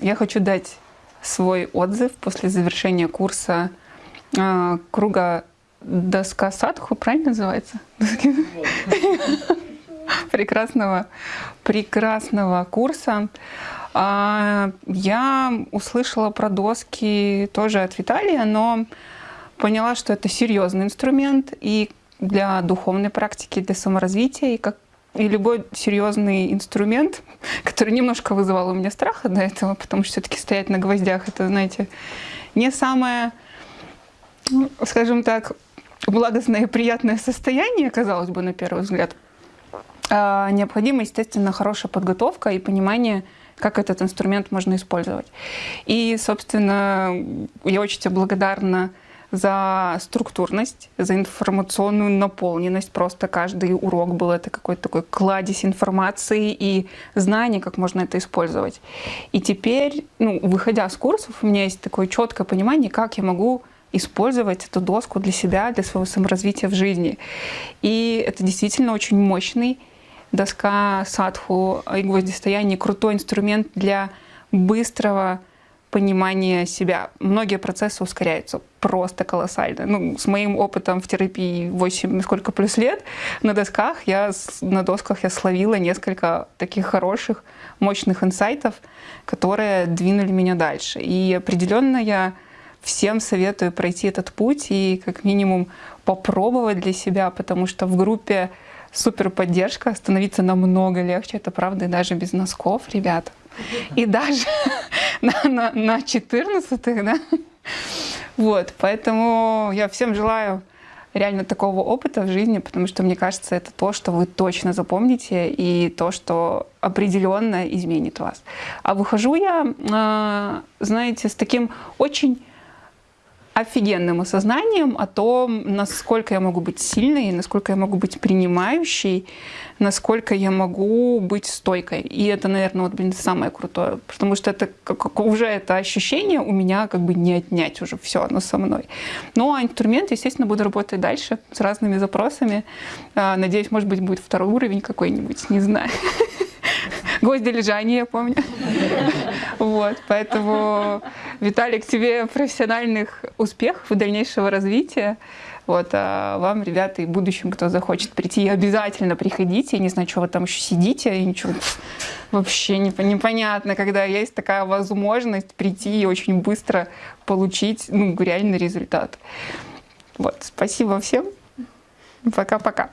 я хочу дать свой отзыв после завершения курса э, круга доска садху, правильно называется? Прекрасного, прекрасного курса. А, я услышала про доски тоже от Виталия, но поняла, что это серьезный инструмент и для духовной практики, для саморазвития, и как и любой серьезный инструмент, который немножко вызывал у меня страха до этого, потому что все-таки стоять на гвоздях, это, знаете, не самое, ну, скажем так, благостное и приятное состояние, казалось бы, на первый взгляд. А необходима, естественно, хорошая подготовка и понимание, как этот инструмент можно использовать. И, собственно, я очень тебе благодарна за структурность, за информационную наполненность. Просто каждый урок был это какой-то такой кладезь информации и знаний, как можно это использовать. И теперь, ну, выходя с курсов, у меня есть такое четкое понимание, как я могу использовать эту доску для себя, для своего саморазвития в жизни. И это действительно очень мощный доска садху и гвоздистояние, крутой инструмент для быстрого понимания себя. Многие процессы ускоряются просто колоссально. Ну, с моим опытом в терапии 8 сколько плюс лет на досках я на досках я словила несколько таких хороших, мощных инсайтов, которые двинули меня дальше. И определенно я всем советую пройти этот путь и как минимум попробовать для себя, потому что в группе супер поддержка, становиться намного легче, это правда, и даже без носков, ребята. И даже на, на, на 14 да? Вот, поэтому я всем желаю реально такого опыта в жизни, потому что, мне кажется, это то, что вы точно запомните, и то, что определенно изменит вас. А выхожу я, а, знаете, с таким очень офигенным осознанием о том, насколько я могу быть сильной, насколько я могу быть принимающей, насколько я могу быть стойкой. И это, наверное, вот, блин, самое крутое, потому что это как, уже это ощущение у меня как бы не отнять уже все, оно со мной. Ну, а инструмент, естественно, буду работать дальше с разными запросами. А, надеюсь, может быть, будет второй уровень какой-нибудь, не знаю. Гвозди лежания, я помню. Вот, поэтому, Виталик, тебе профессиональных успехов и дальнейшего развития. Вот, а вам, ребята, и в будущем, кто захочет прийти, обязательно приходите. Я не знаю, что вы там еще сидите, и ничего вообще непонятно, когда есть такая возможность прийти и очень быстро получить ну, реальный результат. Вот, спасибо всем. Пока-пока.